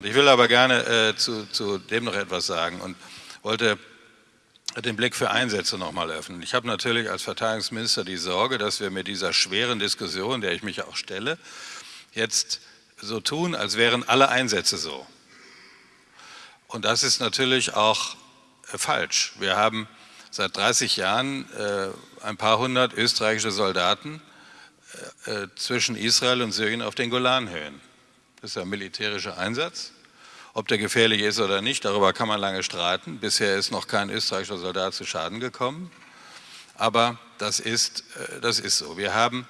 Ich will aber gerne äh, zu, zu, dem noch etwas sagen und wollte den Blick für Einsätze nochmal öffnen. Ich habe natürlich als Verteidigungsminister die Sorge, dass wir mit dieser schweren Diskussion, der ich mich auch stelle, jetzt so tun, als wären alle Einsätze so. Und das ist natürlich auch äh, falsch. Wir haben seit 30 Jahren äh, ein paar hundert österreichische Soldaten äh, äh, zwischen Israel und Syrien auf den Golanhöhen. Das ist ein militärischer Einsatz. Ob der gefährlich ist oder nicht, darüber kann man lange streiten. Bisher ist noch kein österreichischer Soldat zu Schaden gekommen. Aber das ist, äh, das ist so. Wir haben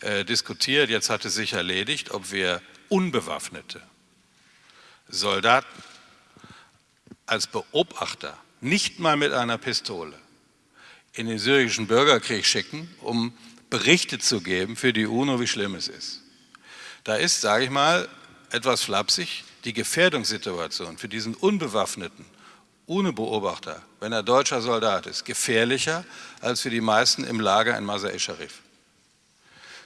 äh, diskutiert, jetzt hat es sich erledigt, ob wir unbewaffnete Soldaten als Beobachter, nicht mal mit einer Pistole, in den syrischen Bürgerkrieg schicken, um Berichte zu geben für die UNO, wie schlimm es ist. Da ist, sage ich mal, etwas flapsig, die Gefährdungssituation für diesen unbewaffneten, ohne Beobachter, wenn er deutscher Soldat ist, gefährlicher als für die meisten im Lager in Masar-e-Sharif.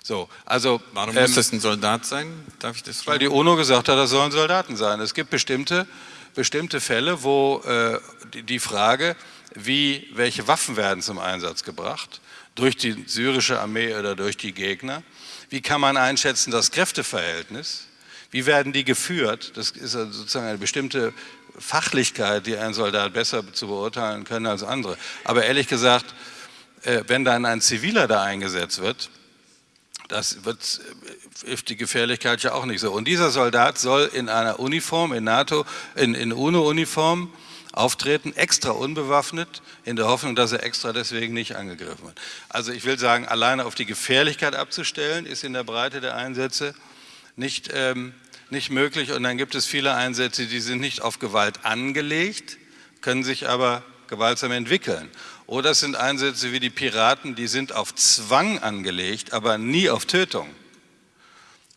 So, also, Warum ähm, muss das ein Soldat sein? Darf ich das fragen? Weil die UNO gesagt hat, das sollen Soldaten sein. Es gibt bestimmte, bestimmte Fälle, wo äh, die, die Frage, wie, welche Waffen werden zum Einsatz gebracht, durch die syrische Armee oder durch die Gegner, wie kann man einschätzen das Kräfteverhältnis, wie werden die geführt? Das ist sozusagen eine bestimmte Fachlichkeit, die ein Soldat besser zu beurteilen kann als andere. Aber ehrlich gesagt, äh, wenn dann ein Ziviler da eingesetzt wird, das wird, äh, ist die Gefährlichkeit ja auch nicht so. Und dieser Soldat soll in einer Uniform, in NATO, in, in UNO-Uniform auftreten, extra unbewaffnet, in der Hoffnung, dass er extra deswegen nicht angegriffen wird. Also ich will sagen, alleine auf die Gefährlichkeit abzustellen, ist in der Breite der Einsätze nicht, ähm, nicht möglich. Und dann gibt es viele Einsätze, die sind nicht auf Gewalt angelegt, können sich aber gewaltsam entwickeln. Oder es sind Einsätze wie die Piraten, die sind auf Zwang angelegt, aber nie auf Tötung,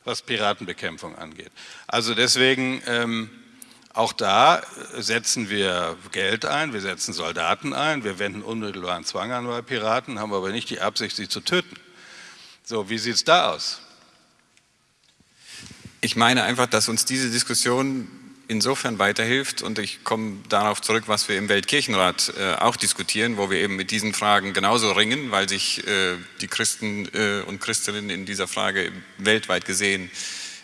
was Piratenbekämpfung angeht. Also deswegen, ähm, auch da setzen wir Geld ein, wir setzen Soldaten ein, wir wenden unmittelbaren Zwang an bei Piraten, haben aber nicht die Absicht, sie zu töten. So, wie sieht es da aus? Ich meine einfach, dass uns diese Diskussion insofern weiterhilft und ich komme darauf zurück, was wir im Weltkirchenrat äh, auch diskutieren, wo wir eben mit diesen Fragen genauso ringen, weil sich äh, die Christen äh, und Christinnen in dieser Frage weltweit gesehen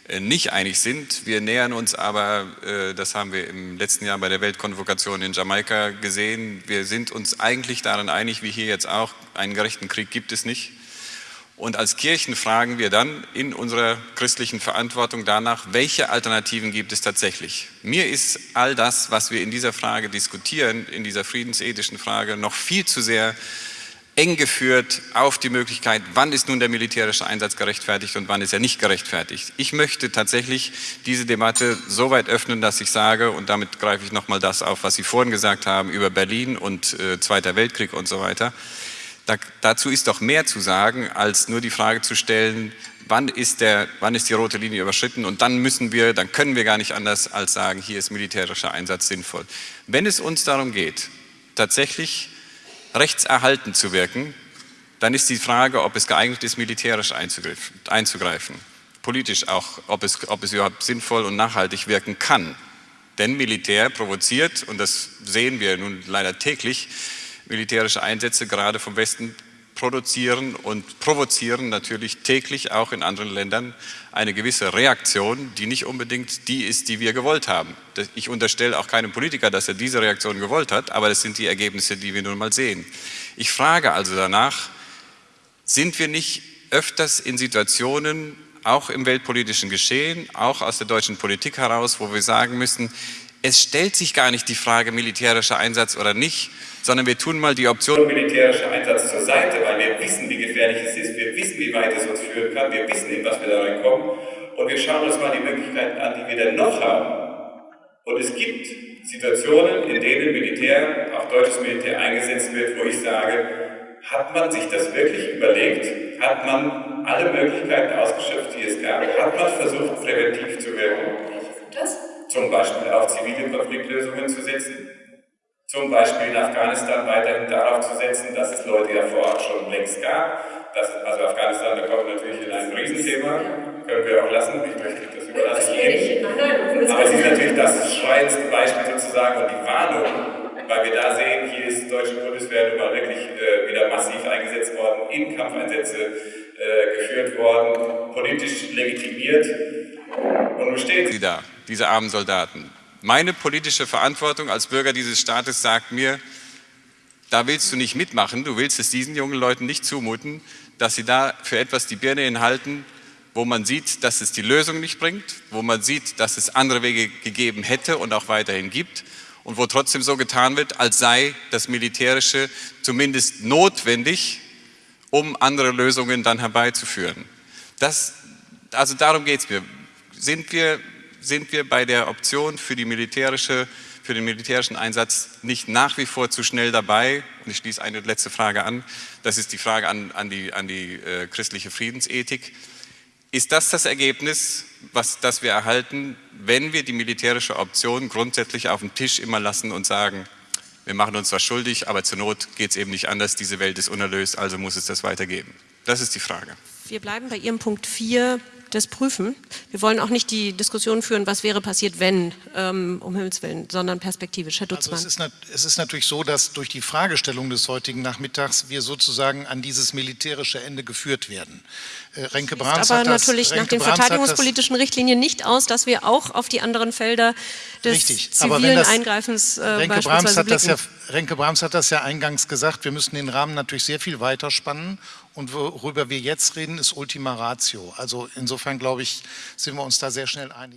äh, nicht einig sind. Wir nähern uns aber, äh, das haben wir im letzten Jahr bei der Weltkonvokation in Jamaika gesehen, wir sind uns eigentlich daran einig, wie hier jetzt auch, einen gerechten Krieg gibt es nicht. Und als Kirchen fragen wir dann in unserer christlichen Verantwortung danach, welche Alternativen gibt es tatsächlich? Mir ist all das, was wir in dieser Frage diskutieren, in dieser friedensethischen Frage, noch viel zu sehr eng geführt auf die Möglichkeit, wann ist nun der militärische Einsatz gerechtfertigt und wann ist er nicht gerechtfertigt. Ich möchte tatsächlich diese Debatte so weit öffnen, dass ich sage, und damit greife ich nochmal das auf, was Sie vorhin gesagt haben über Berlin und äh, Zweiter Weltkrieg und so weiter, da, dazu ist doch mehr zu sagen, als nur die Frage zu stellen, wann ist, der, wann ist die rote Linie überschritten und dann müssen wir, dann können wir gar nicht anders als sagen, hier ist militärischer Einsatz sinnvoll. Wenn es uns darum geht, tatsächlich rechtserhaltend zu wirken, dann ist die Frage, ob es geeignet ist, militärisch einzugreifen. Politisch auch, ob es, ob es überhaupt sinnvoll und nachhaltig wirken kann. Denn Militär provoziert, und das sehen wir nun leider täglich, militärische Einsätze gerade vom Westen produzieren und provozieren natürlich täglich auch in anderen Ländern eine gewisse Reaktion, die nicht unbedingt die ist, die wir gewollt haben. Ich unterstelle auch keinem Politiker, dass er diese Reaktion gewollt hat, aber das sind die Ergebnisse, die wir nun mal sehen. Ich frage also danach, sind wir nicht öfters in Situationen, auch im weltpolitischen Geschehen, auch aus der deutschen Politik heraus, wo wir sagen müssen, es stellt sich gar nicht die Frage militärischer Einsatz oder nicht, sondern wir tun mal die Option militärischer Einsatz zur Seite, weil wir wissen, wie gefährlich es ist, wir wissen, wie weit es uns führen kann, wir wissen, in was wir da reinkommen und wir schauen uns mal die Möglichkeiten an, die wir denn noch haben. Und es gibt Situationen, in denen Militär, auch deutsches Militär eingesetzt wird, wo ich sage, hat man sich das wirklich überlegt? Hat man alle Möglichkeiten ausgeschöpft, die es gab? Hat man versucht, präventiv zu wirken? Zum Beispiel auf zivile Konfliktlösungen zu setzen? Zum Beispiel in Afghanistan weiterhin darauf zu setzen, dass es Leute ja vor Ort schon längst gab. Das, also Afghanistan, da kommen wir natürlich in ein Riesenthema. können wir auch lassen. Ich möchte das überlasse ich Ihnen. Aber es ist natürlich das schreiendste Beispiel sozusagen und die Warnung, weil wir da sehen, hier ist die deutsche Bundeswehr nun mal wirklich äh, wieder massiv eingesetzt worden, in Kampfeinsätze äh, geführt worden, politisch legitimiert. Und nun stehen sie da, diese armen Soldaten. Meine politische Verantwortung als Bürger dieses Staates sagt mir, da willst du nicht mitmachen, du willst es diesen jungen Leuten nicht zumuten, dass sie da für etwas die Birne hinhalten, wo man sieht, dass es die Lösung nicht bringt, wo man sieht, dass es andere Wege gegeben hätte und auch weiterhin gibt und wo trotzdem so getan wird, als sei das Militärische zumindest notwendig, um andere Lösungen dann herbeizuführen. Das, also darum geht es mir. Sind wir, sind wir bei der Option für militärische für den militärischen Einsatz nicht nach wie vor zu schnell dabei. Und ich schließe eine letzte Frage an. Das ist die Frage an, an die, an die äh, christliche Friedensethik. Ist das das Ergebnis, was, das wir erhalten, wenn wir die militärische Option grundsätzlich auf dem Tisch immer lassen und sagen, wir machen uns zwar schuldig, aber zur Not geht es eben nicht anders, diese Welt ist unerlöst, also muss es das weitergeben? Das ist die Frage. Wir bleiben bei Ihrem Punkt 4 das prüfen. Wir wollen auch nicht die Diskussion führen, was wäre passiert, wenn, ähm, um Himmels Willen, sondern perspektivisch. Herr Dutzmann. Also es, ist, es ist natürlich so, dass durch die Fragestellung des heutigen Nachmittags wir sozusagen an dieses militärische Ende geführt werden. Äh, Renke Brahms aber hat das, natürlich Renke nach den Brahms verteidigungspolitischen Richtlinien nicht aus, dass wir auch auf die anderen Felder des Richtig. zivilen Eingreifens äh, Renke Brahms hat das ja Renke Brahms hat das ja eingangs gesagt, wir müssen den Rahmen natürlich sehr viel weiter spannen und worüber wir jetzt reden, ist Ultima Ratio. Also insofern, glaube ich, sind wir uns da sehr schnell einig.